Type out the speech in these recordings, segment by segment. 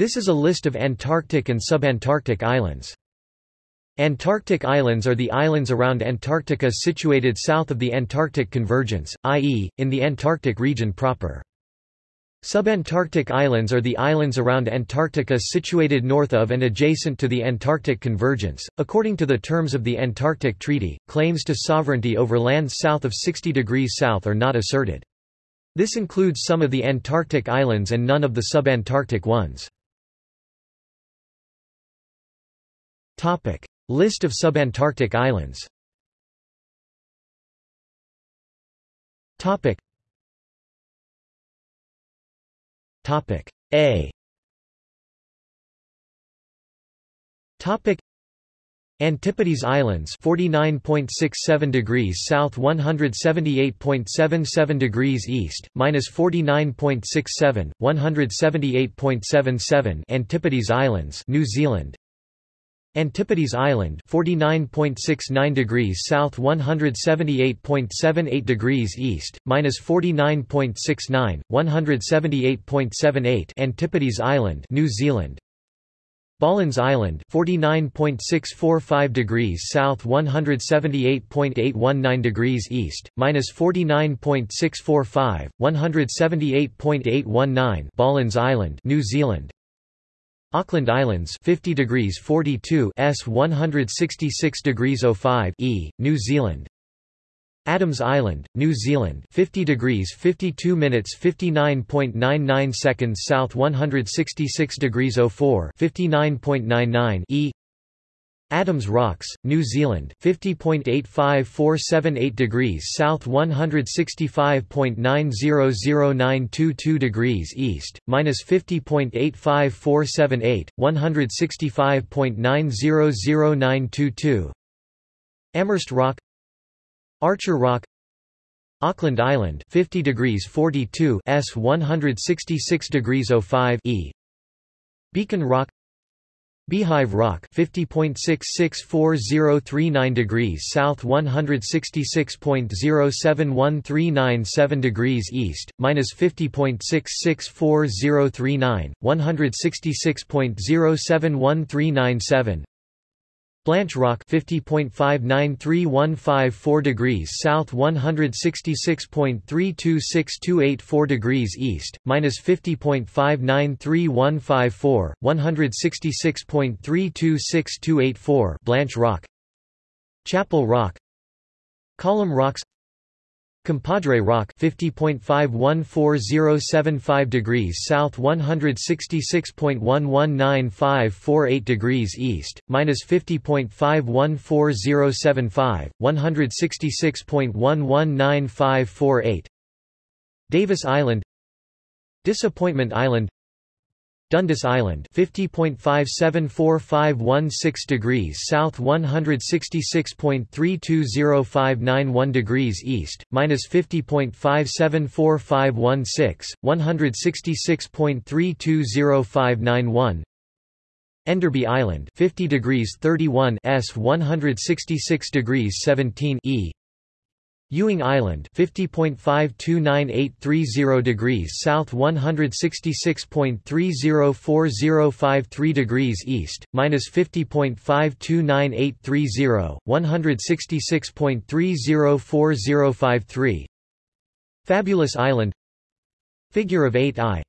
This is a list of Antarctic and subantarctic islands. Antarctic islands are the islands around Antarctica situated south of the Antarctic convergence, i.e., in the Antarctic region proper. Subantarctic islands are the islands around Antarctica situated north of and adjacent to the Antarctic convergence. According to the terms of the Antarctic Treaty, claims to sovereignty over lands south of 60 degrees south are not asserted. This includes some of the Antarctic islands and none of the subantarctic ones. Topic: List of subantarctic islands. Topic. Topic. A. Topic. Antipodes Islands 49.67 degrees south 178.77 degrees east minus 49.67 178.77 Antipodes Islands New Zealand Antipodes Island 49.69 degrees south 178.78 degrees east, minus 49.69, 178.78 Antipodes Island New Zealand. Bollons Island 49.645 degrees south 178.819 degrees east, minus 49.645, 178.819 Bollons Island New Zealand Auckland Islands 50 degrees 42 S 166 degrees 05 E, New Zealand. Adams Island, New Zealand 50 degrees 52 minutes 59.99 seconds south 166 degrees 04 59.99 E Adams Rocks, New Zealand 50.85478 degrees south 165.900922 degrees east, minus 50.85478, 165.900922 Amherst Rock Archer Rock Auckland Island 50 degrees 42 S 166 degrees 05 E. Beacon Rock Beehive Rock 50.664039 degrees south 166.071397 degrees east, minus 50.664039, 166.071397 Blanche Rock 50.593154 degrees south 166.326284 degrees east, minus 50.593154, 166.326284 Blanche Rock. Chapel Rock. Column Rocks Compadre Rock 50.514075 degrees south 166.119548 degrees east, minus 50.514075, 166.119548 Davis Island. Disappointment Island Dundas Island 50.574516 degrees south 166.320591 degrees east, minus 50.574516, 166.320591 Enderby Island 50 degrees 31 S 166 degrees 17 E Ewing Island 50.529830 degrees south 166.304053 degrees east, minus 50.529830, 166.304053 Fabulous Island. Figure of 8 I.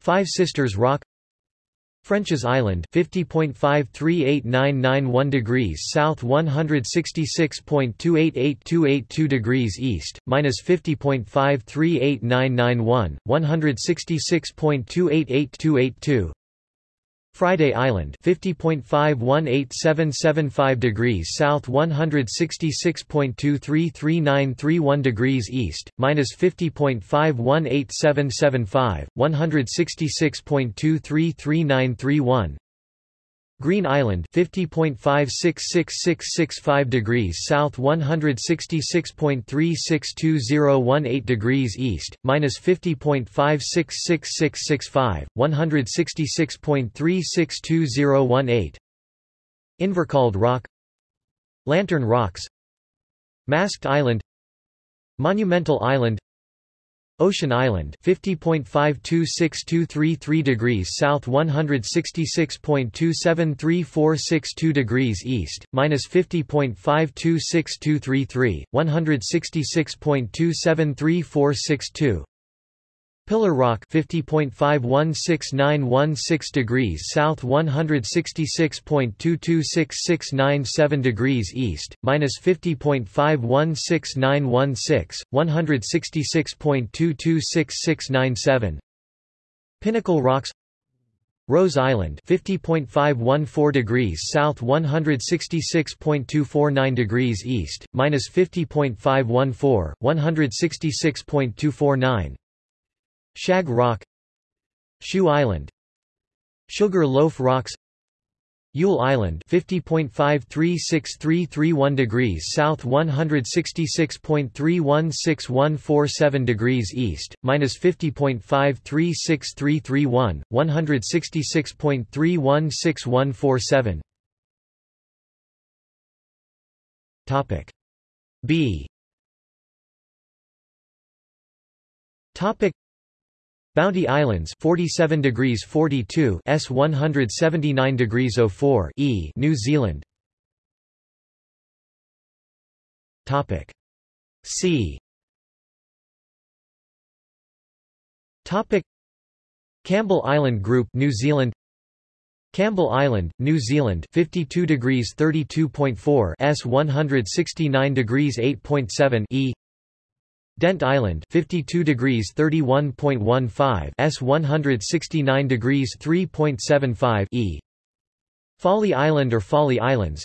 Five Sisters Rock French's Island 50.538991 degrees south 166.288282 degrees east, minus 50.538991, 166.288282 Friday Island 50.518775 degrees south 166.233931 degrees east, minus 50.518775, 166.233931 Green Island 50.566665 degrees south 166.362018 degrees east, minus 50.566665, 166.362018 Invercauld Rock Lantern Rocks Masked Island Monumental Island Ocean Island 50.526233 degrees south 166.273462 degrees east minus 50.526233 166.273462 Pillar Rock 50.516916 degrees south 166.226697 degrees east, minus 50.516916, 166.226697 Pinnacle Rocks Rose Island 50.514 degrees south 166.249 degrees east, minus 50.514, 166.249 Shag Rock Shoe Island Sugar Loaf Rocks Yule Island 50.536331 degrees south 166.316147 degrees east, minus 50.536331, 166.316147 Topic B. Topic Bounty Islands 47 degrees 42 S 179 degrees 04 E New Zealand. Topic. C. Topic. Campbell Island Group New Zealand. Campbell Island, New Zealand 52 degrees 32.4 S 169 degrees 8.7 E Dent Island 52 degrees 31.15 S 169 degrees 3.75 E. Folly Island or Folly Islands.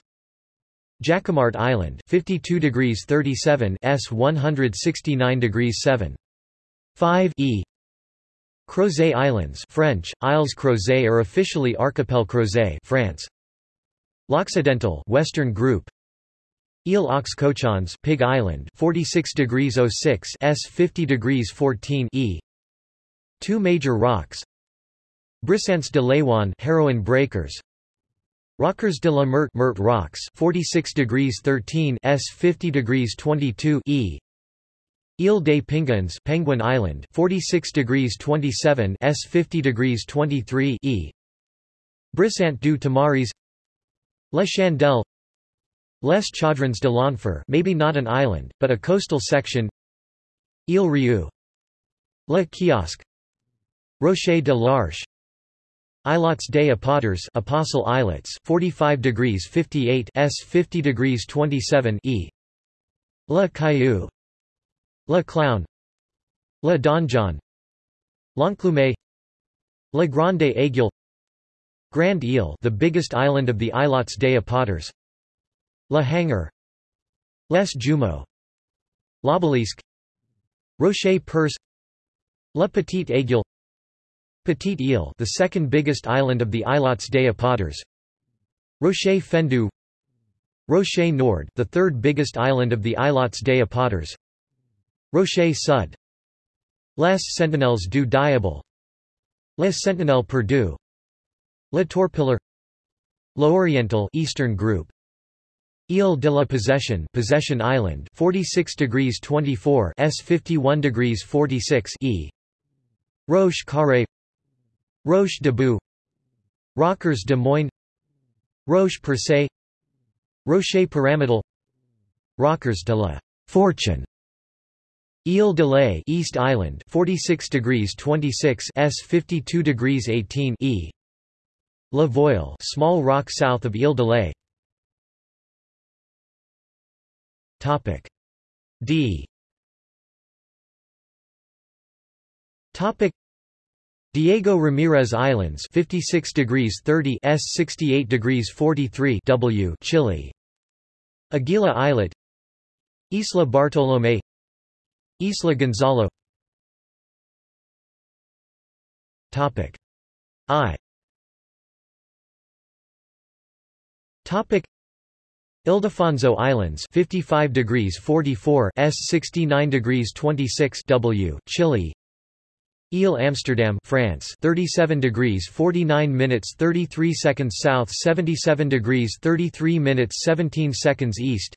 Jacquemart Island 52 degrees 37 S 169 degrees 7 5 E. Crozet Islands French Isles Crozet or officially Archipel Crozet France. L'Occidental Western Group Ile aux Cochons Pig Island 46 degrees 06 S 50 degrees 14 E. Two major rocks. Brisants de Leiwan Heroin Breakers. Rockers de la Mert Meurthe Rocks 46 degrees 13 S 50 degrees 22 E. Ile des Penguins Penguin Island 46 degrees 27 S 50 degrees 23 E. Brisant du Tamaris. La Chandelle Les Chaudrons de l'Enfer maybe not an island, but a coastal section. Ile Rieu. Le Kiosque. Rocher de l'Arche. Islets des Apôtres Apostle Islets 45 degrees 58 S 50 degrees 27 E. Le Caillou. Le Clown. Le Donjon. L'Enclume. Le Grande Aiguille Grand Ile the biggest island of the Islets des Apôtres La Hanger Les Jumeaux L'Obélisque Rocher Perce La Petite Aiguille Petite Ile the second biggest island of the Islets des Apôtres Rocher Fendu Rocher Nord the third biggest island of the Islets des Apôtres Rocher Sud Les Sentinelles du Diable Les Sentinelles Perdus Le Torpilleur L'Oriental Eastern Group Ile de la Possession Possession Island 46 degrees 24 S 51 degrees 46 E. Roche Carré Roche de Boux Rockers de Moines Roche Percé Rocher Pyramidal Rockers de la Fortune. Ile de Lay East Island 46 degrees 26 S 52 degrees 18 E. La Voile small rock south of Ile de Lay Topic. D. Topic. Diego Ramirez Islands 56 degrees 30 S 68 degrees 43 W Chile. Aguila Islet. Isla Bartolomé. Isla Gonzalo. Topic. I. Topic Ildefonso Islands 55 degrees 44 S 69 degrees 26 W Chile. Ile Amsterdam France 37 degrees 49 minutes 33 seconds south 77 degrees 33 minutes 17 seconds east.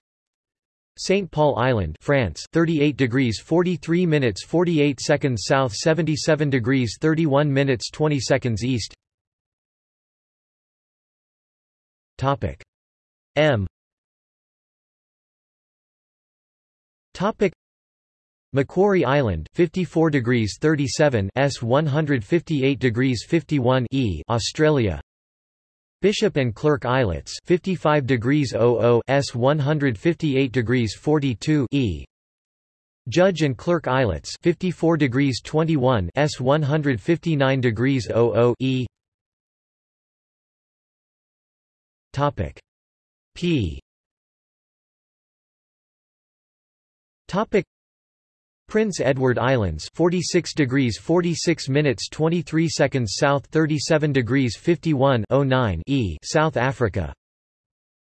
St. Paul Island France 38 degrees 43 minutes 48 seconds south 77 degrees 31 minutes 20 seconds east. Topic. M Topic. Macquarie Island 54 degrees 37 S 158 degrees 51 E Australia. Bishop and Clerk Islets 55 degrees 00 S 158 degrees 42 E. Judge and Clerk Islets 54 degrees 21 S 159 degrees 00 E. Topic. P Topic. Prince Edward Islands 46 degrees 46 minutes 23 seconds south 37 degrees 51 09 E South Africa.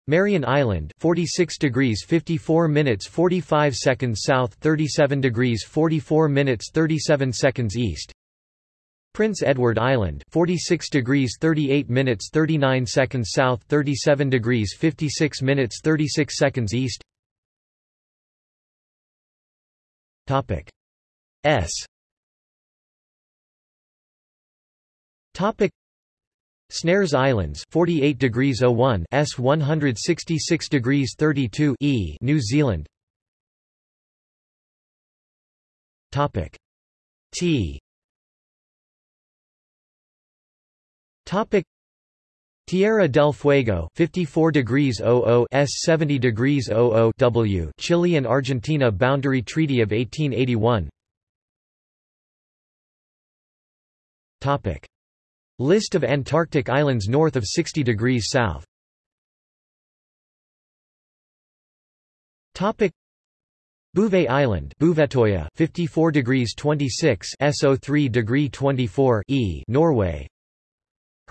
Marion Island 46 degrees 54 minutes 45 seconds south 37 degrees 44 minutes 37 seconds east. Prince Edward Island 46 degrees 38 minutes 39 seconds south 37 degrees 56 minutes 36 seconds east Topic. S. Topic. Snares Islands 48 degrees 01 S 166 degrees 32 E New Zealand. Topic. T. Topic Tierra del Fuego 54 degrees 00 S 70 degrees 00 W Chile and Argentina Boundary Treaty of 1881 Topic. List of Antarctic islands north of 60 degrees south. Topic. Bouvet Island Bouvetoya 54 degrees 26 S03 degree 24 E Norway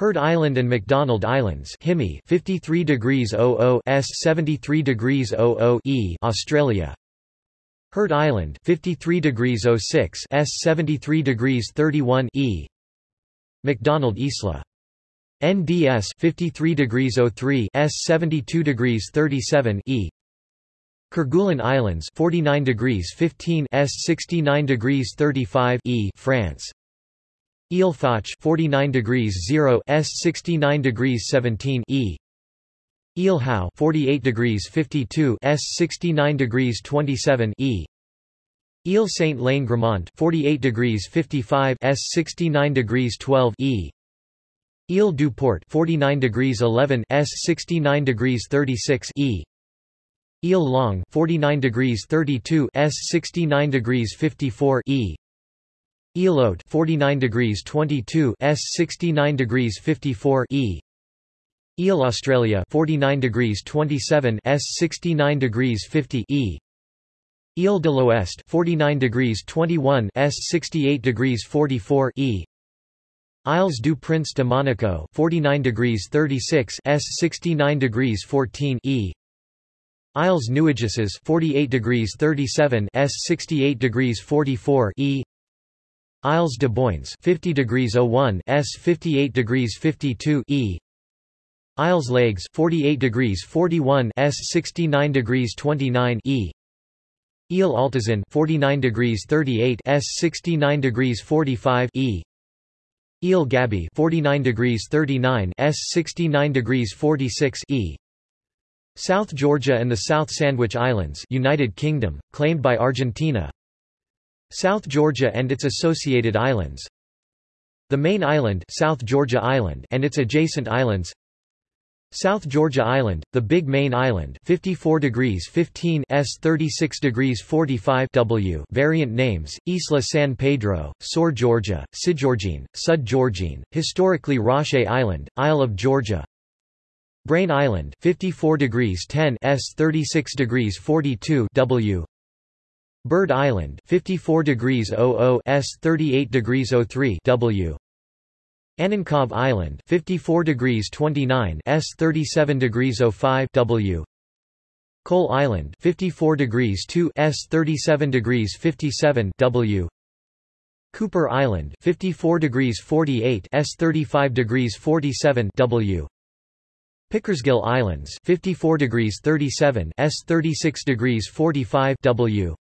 Heard Island and McDonald Islands Himi 53 degrees 00 S 73 degrees 00 E Australia. Heard Island 53 degrees 06 S 73 degrees 31 E. McDonald Isla. NDS 53 degrees 03 S 72 degrees 37 E. Kerguelen Islands 49 degrees 15 S 69 degrees 35 E France Ile Foch 49 degrees 0 S 69 degrees 17 E. Ile Howe 48 degrees 52 S 69 degrees 27 E. Ile Saint Lane Gramont 48 degrees 55 S 69 degrees 12 E. Ile du Port 49 degrees 11 S 69 degrees 36 E. Ile Long 49 degrees 32 S 69 degrees 54 E Elote 49 degrees 22 S 69 degrees 54 E. Ile Australia 49 degrees 27 S 69 degrees 50 E. Ile de l'Ouest 49 degrees 21 S 68 degrees 44 E. Isles du Prince de Monaco 49 degrees 36 S 69 degrees 14 E. Isles Nuageuses 48 degrees 37 S 68 degrees 44 E Isles de Boins 50 degrees 01 S 58 degrees 52 E. Isles Leygues 48 degrees 41 S 69 degrees 29 E. Ile Altazan 49 degrees 38 S 69 degrees 45 E. Ile Gaby 49 degrees 39 S 69 degrees 46 E. South Georgia and the South Sandwich Islands United Kingdom claimed by Argentina South Georgia and its associated islands. The main island South Georgia Island and its adjacent islands. South Georgia Island, the Big Main Island 54 degrees 15 S 36 degrees 45 W variant names, Isla San Pedro, Sor Georgia, Sidgeorgine, Sud Georgine, historically Roche Island, Isle of Georgia. Brain Island 54 degrees 10 S 36 degrees 42 W Bird Island 54 degrees 00 S 38 degrees 03 W. Annenkov Island 54 degrees 29 S 37 degrees 05 W. Coal Island 54 degrees 2 S 37 degrees 57 W. Cooper Island 54 degrees 48 S 35 degrees 47 W. Pickersgill Islands 54 degrees 37 S 36 degrees 45 W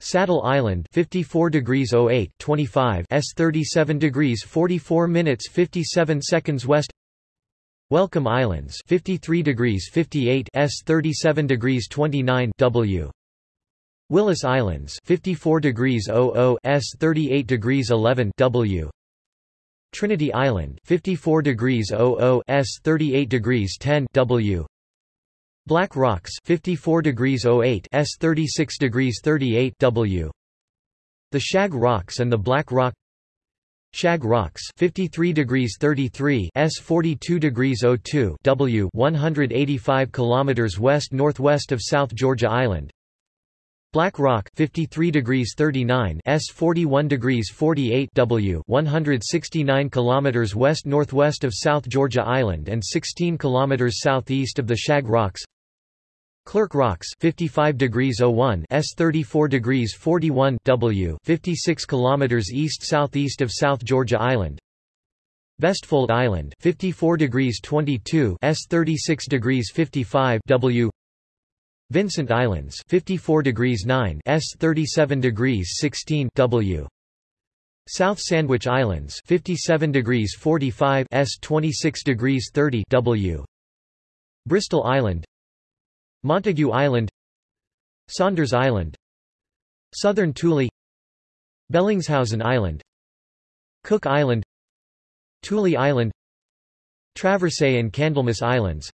Saddle Island 54 degrees 08 25 S 37 degrees 44 minutes 57 seconds west. Welcome Islands 53 degrees 58 S 37 degrees 29 W. Willis Islands 54 degrees 00 S 38 degrees 11 W. Trinity Island 54 degrees 00 S 38 degrees 10 W Black Rocks 54 degrees 08 S 36 degrees 38 W. The Shag Rocks and the Black Rock. Shag Rocks 53 degrees 33 S 42 degrees 02 W 185 kilometers west northwest of South Georgia Island. Black Rock 53 degrees 39 S 41 degrees 48 W 169 kilometers west northwest of South Georgia Island and 16 kilometers southeast of the Shag Rocks Clerk Rocks 55 degrees 01 S 34 degrees 41 W 56 kilometers east southeast of South Georgia Island. Vestfold Island 54 degrees 22 S 36 degrees 55 W. Vincent Islands 54 degrees 9 S 37 degrees 16 W. South Sandwich Islands 57 degrees 45 S 26 degrees 30 W. Bristol Island Montague Island Saunders Island Southern Thule Bellingshausen Island Cook Island Thule Island Traversay and Candlemas Islands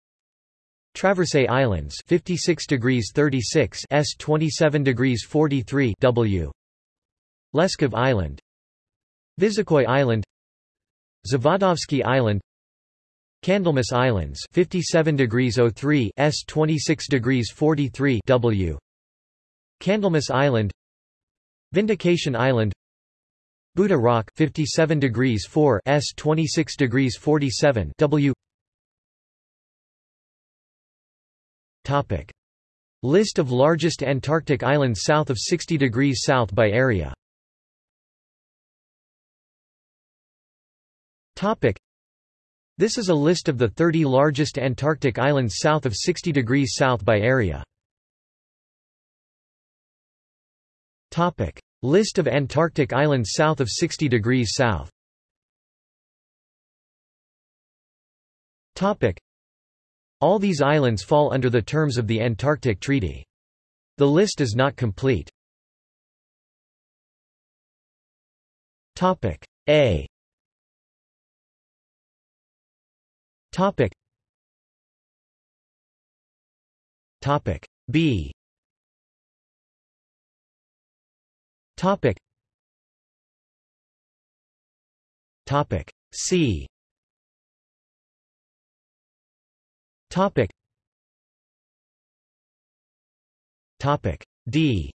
Traversay Islands 56 degrees 36 S 27 degrees 43 W Leskov Island Visokoi Island Zavadovsky Island Candlemas Islands 57 degrees 03 S 26 degrees 43 W. Candlemas Island Vindication Island Buddha Rock 57 degrees 4 S 26 degrees 47 W. Topic. List of largest Antarctic islands south of 60 degrees south by area. Topic this is a list of the 30 largest Antarctic islands south of 60 degrees south by area. Topic. List of Antarctic islands south of 60 degrees south Topic. All these islands fall under the terms of the Antarctic Treaty. The list is not complete. Topic A Topic. Topic B. Topic. Topic C. Topic. Topic D.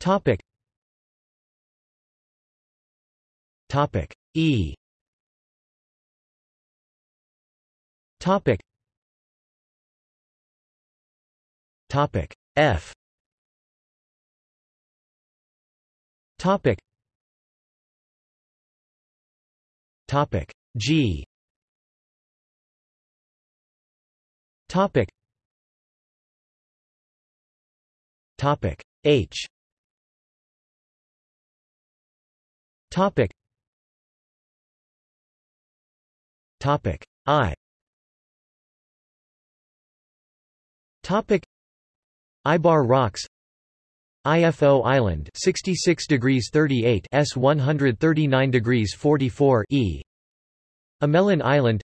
Topic. Topic E. Topic. Topic F. Topic. Topic G. Topic. Topic H. Topic. Topic I. Topic. Ibar Rocks. IFO Island 66 degrees 38 S 139 degrees 44 E. Amelin Island.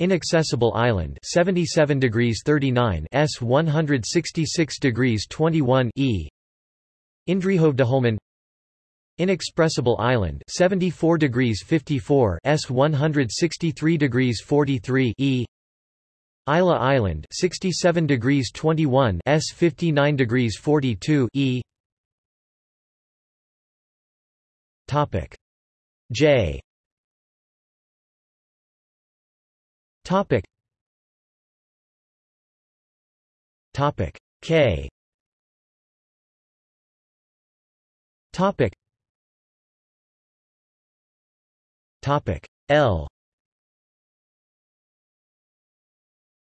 Inaccessible Island 77 degrees 39 S 166 degrees 21 E. Inexpressible Island 74 degrees 54 S 163 degrees 43 E Isla Island 67 degrees 21 S 59 degrees 42 E. Topic. J. Topic. Topic. K. Topic. Topic. L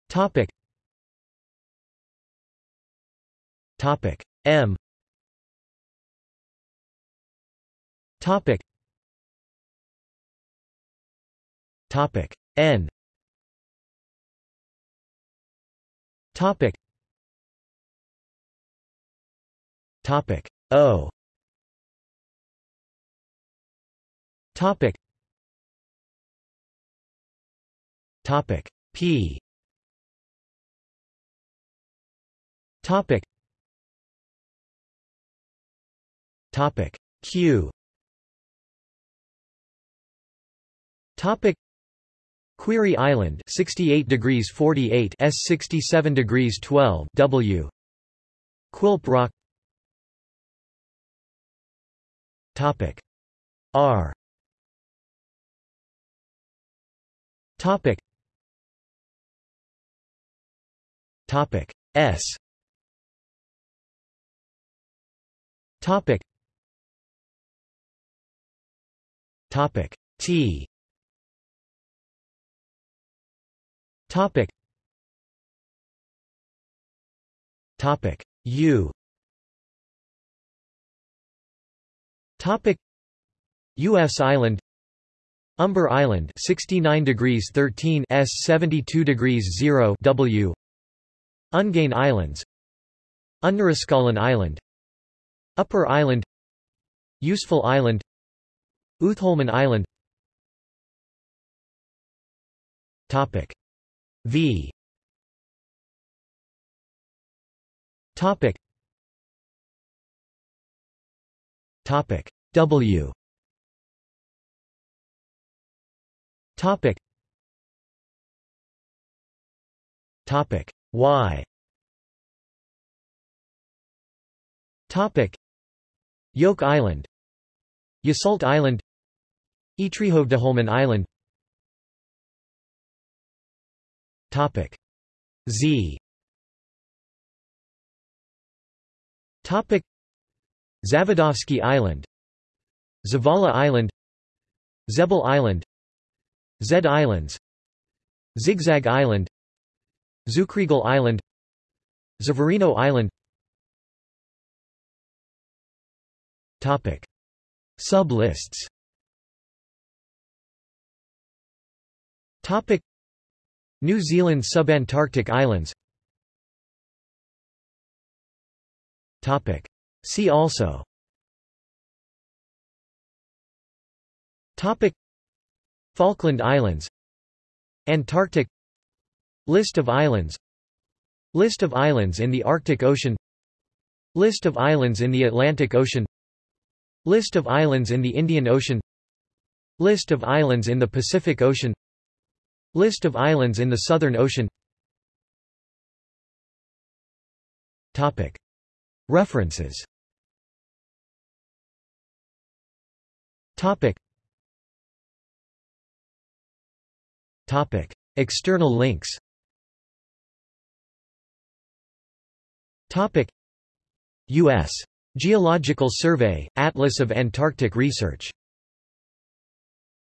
Topic. Topic M. Topic. Topic N. Topic. Topic O. Topic. Topic P. Topic. Topic. Q. Topic. Query Island 68 degrees 48 S 67 degrees 12 W. Quilp Rock. Topic. R. Topic. Topic. S Topic. Topic. T. Topic. Topic. U. Topic. US Island. Umber Island 69 degrees 13 S 72 degrees 0 W. Ungain Islands. Underaskallen Island Upper Island Useful Island Uthholmen Island. Topic V. Topic Topic W. Topic Topic Y. Topic Yoke Island Yasult Island Etrehovdeholmen Island. Topic Z. Topic Zavadovsky Island Zavala Island Zebel Island Zed Islands Zigzag Island Zukrigal Island Zavarino Island Topic. Sublists. Topic. New Zealand subantarctic islands. Topic. See also. Topic. Falkland Islands. Antarctic. List of islands. List of islands in the Arctic Ocean. List of islands in the Atlantic Ocean List of islands in the Indian Ocean List of islands in the Pacific Ocean List of islands in the Southern Ocean Topic. References Topic. Topic. External links Topic. U.S. Geological Survey, Atlas of Antarctic Research